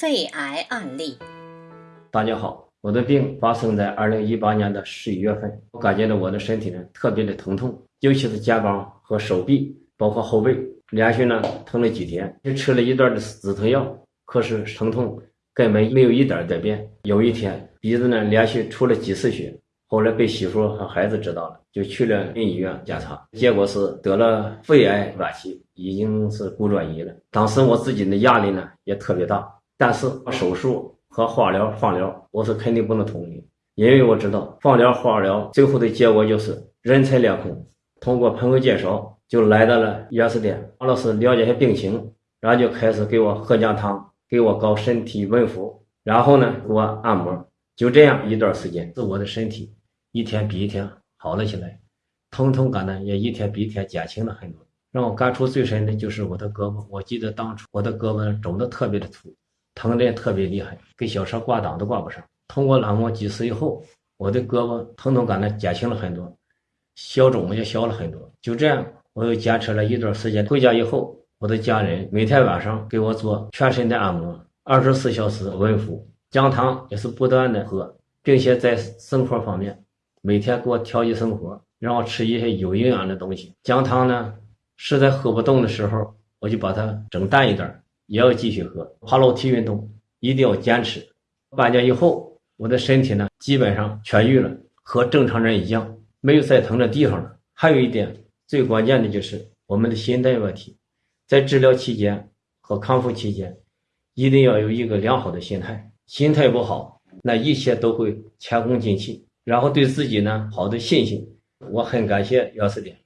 肺癌案例。大家好，我的病发生在二零一八年的十一月份，我感觉到我的身体呢特别的疼痛，尤其是肩膀和手臂，包括后背，连续呢疼了几天，就吃了一段的止疼药，可是疼痛根本没有一点改变。有一天鼻子呢连续出了几次血，后来被媳妇和孩子知道了，就去了医院检查，结果是得了肺癌晚期，已经是骨转移了。当时我自己的压力呢也特别大。但是手术和化疗、放疗，我是肯定不能同意，因为我知道放疗、化疗最后的结果就是人财两空。通过朋友介绍，就来到了药师店，王老师了解下病情，然后就开始给我喝姜汤，给我搞身体温敷，然后呢给我按摩。就这样一段时间，自我的身体一天比一天好了起来，疼痛感呢也一天比一天减轻了很多。让我感触最深的就是我的胳膊，我记得当初我的胳膊肿得特别的粗。疼的特别厉害，给小车挂档都挂不上。通过按摩几次以后，我的胳膊疼痛感呢减轻了很多，消肿也消了很多。就这样，我又坚持了一段时间。回家以后，我的家人每天晚上给我做全身的按摩，二十四小时温敷，姜汤也是不断的喝，并且在生活方面，每天给我调节生活，让我吃一些有营养的东西。姜汤呢，实在喝不动的时候，我就把它整淡一点。也要继续喝，爬楼梯运动一定要坚持。半年以后，我的身体呢基本上痊愈了，和正常人一样，没有再疼的地方了。还有一点最关键的就是我们的心态问题，在治疗期间和康复期间，一定要有一个良好的心态。心态不好，那一切都会前功尽弃。然后对自己呢好的信心，我很感谢药师店。